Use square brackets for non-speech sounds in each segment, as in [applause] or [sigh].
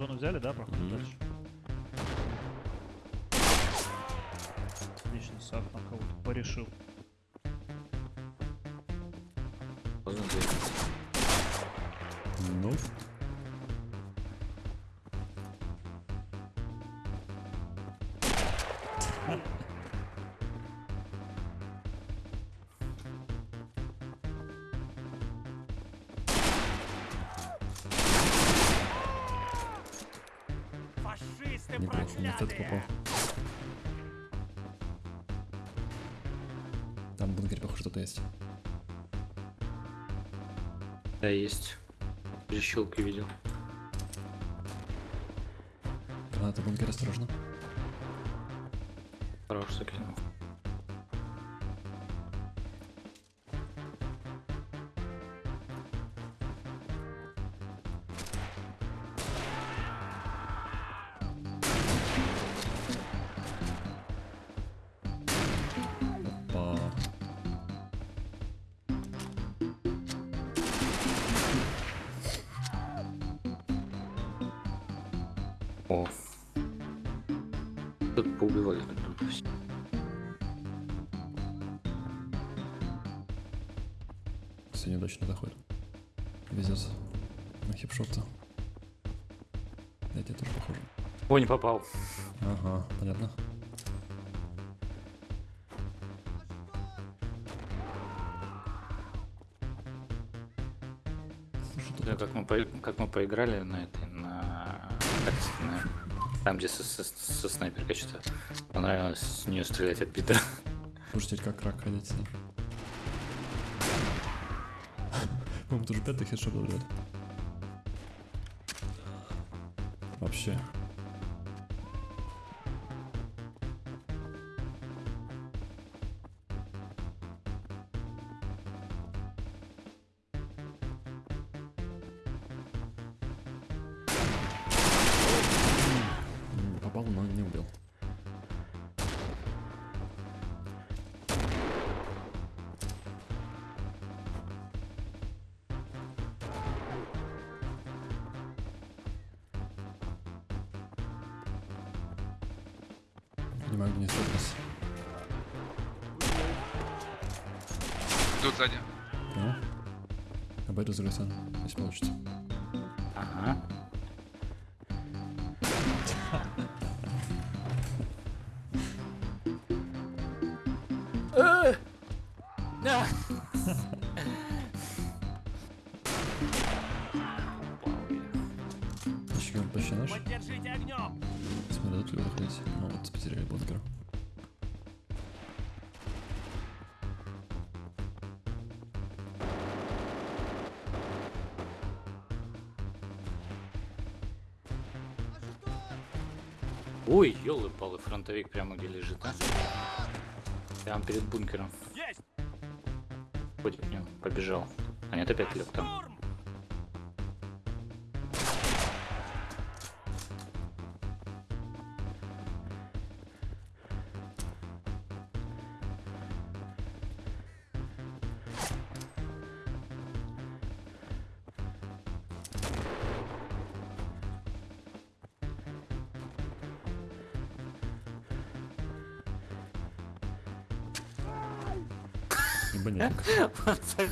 Зону взяли, да? Проходим Мгм. дальше. Отлично, Сав там кого-то порешил. Неплохо, в этот попал. Там в бункере, похоже, кто-то есть. Да, есть. Перещелки видел. Граната в бункере, осторожно. Хорош закинул. О. Тут поубивали друг друга все. Все неудачно заходит. Везет на хипшота. Я тебе тоже похоже. О, не попал. Ага, понятно. Тут Да, как мы, по- как мы поиграли на этой, на- там, где со, со- со снайперкой что-то понравилось с нее стрелять от Питера. теперь как рак ходить с ней. По-моему, тоже пятый хедшот был, ребят. Вообще. Не стопнись. Идут сзади. Понял? Обойду за Грейсон, если получится. Ага. Еще он почти наш. Поддержите огнем! Дадут ли выходить? Ну вот, потеряли бункер. Ой, елы-палы, фронтовик прямо где лежит, а? Прямо перед бункером. Есть! Ходит в нем, побежал. А нет, опять лег там. Штурм! Ебанятник. [laughs] Он так,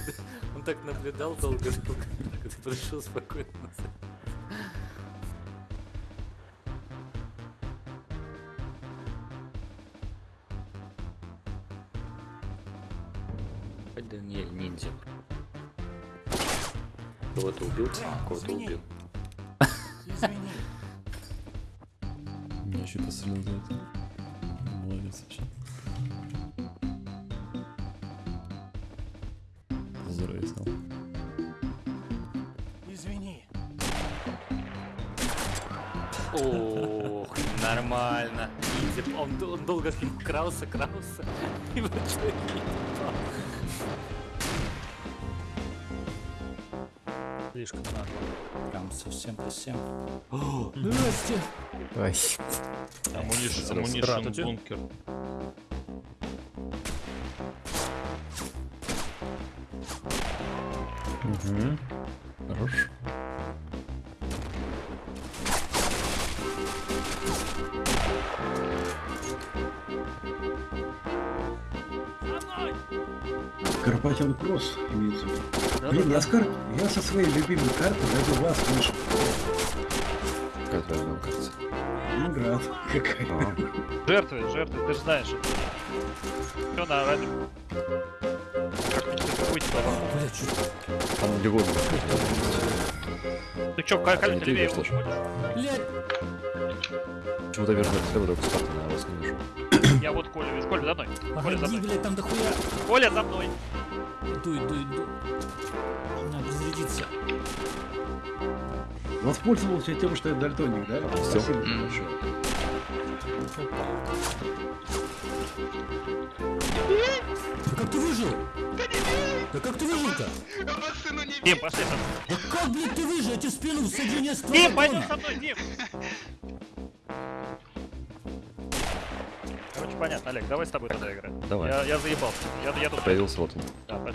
он так наблюдал долго-долго, когда пришел спокойно. Даниэль ниндзя. Кого-то убил, кого-то убил. Извини. Меня еще это. Молодец вообще. Стал. Извини. Ох, нормально. Он, он долго с ним крался, крался. [laughs] И в итоге не попал. Слишком надо. Прям совсем совсем. О, Настя! Ой. Амунишн Здравствуйте. бункер. Угу. Хорошо. Карпатин Кросс имеется. Да, Блин, да, я, да. Скар... я со своей любимой карты даже вас слышу. Какая там карта? Играт. Какая? Жертвы, жертвы, ты же знаешь. Все на радио. Быть Блядь, чё- Там где угодно. Ты чё, ты левее будешь? Блядь, Почему-то вижу слева только с карты, но я вас не вижу. [coughs] Я вот Коля вижу. Коля, за мной. Коля, за мной. блядь, там дохуя. Коля, за мной. Иду, иду, иду. Надо разрядиться. Воспользовался тем, что я дальтоник, да? Всё. Спасибо большое. Да как ты выжил? Да как ты выжил-то? Дим, пошли со мной. Да как, блядь, ты выжил? Я тебе в спину всадил не Дим, пойдем со мной, Дим. Короче, понятно, Олег, давай с тобой тогда играем. Давай. Я, я заебался. Я, я тут... Появился вот он. Да.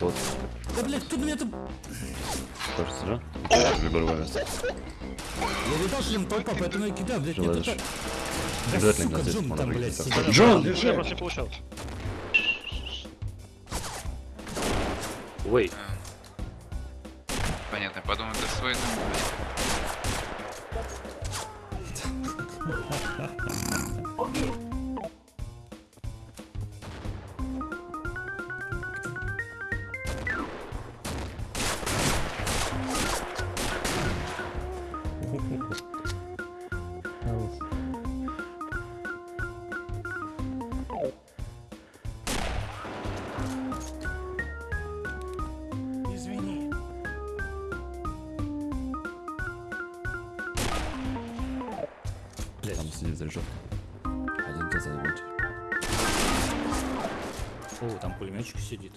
Вот. Да, блядь, кто меня там... Кажется, да? Любой место. Я видал, что там толпа, поэтому я кидаю, блядь, Желаешь? мне тут... Да, Обязательно сука, Джон можно там, блядь, сидит. так. Джон, держи. просто не получалось. Ой, Понятно, я подумал, это свой дом. Сидит за решеткой. Один где зовут. О, там пулеметчик сидит.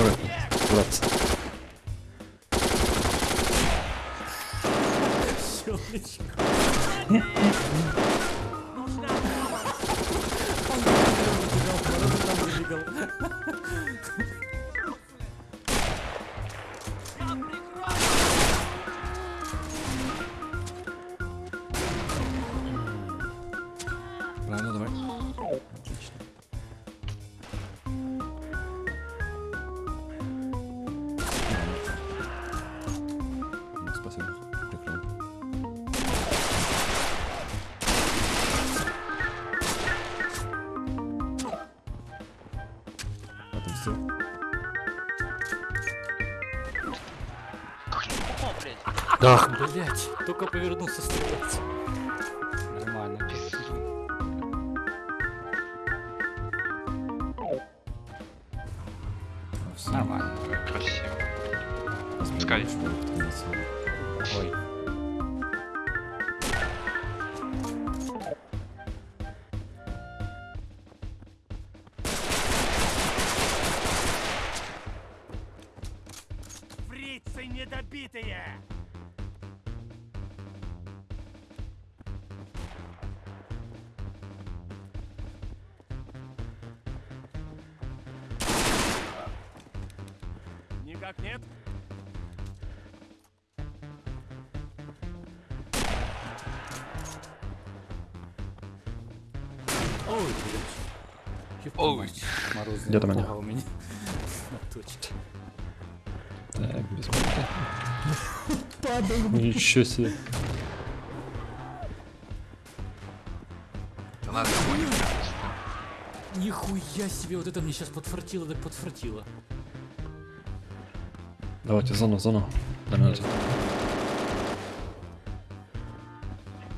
Correct. Correct. Да, Блять, только повернулся стрелять. нормально. А, всё. Нормально. Красиво. Посмотрим, Скай. что будет твориться. Ой. Фрицы недобитые! Никак нет? Ой, блядь. Ой. мать, Морозный Где там напугал меня. [laughs] На точке. Так, без. [laughs] Падал, Ничего себе. Да надо. Нихуя себе, вот это мне сейчас подфартило, так подфартило. Давайте зону, зону. До минуты.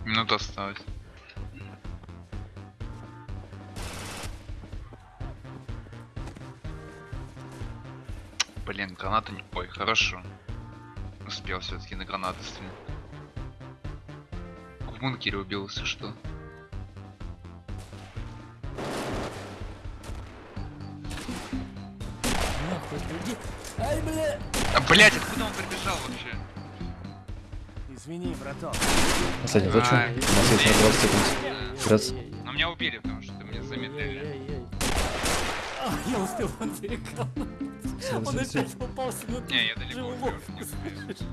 Минута осталась. Блин, граната не... Ой, хорошо. Успел все-таки на гранаты стрелять. В бункере убил, если что. Ай, бля. А, блять, откуда он прибежал вообще? Извини, браток. Последний зачем? У нас есть на 20 секунд. Грац. Но меня убили, потому что меня замедлили. А, я успел он перекал. Он опять попался на Не, я далеко уже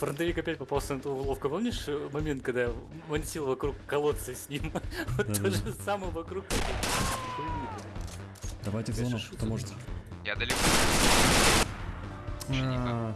Фронтовик опять попался на ту уловку. Помнишь э, момент, когда мансил вокруг колодца с ним? [laughs] Вот то же самое вокруг. Давайте в зону, кто может. Я далеко. А,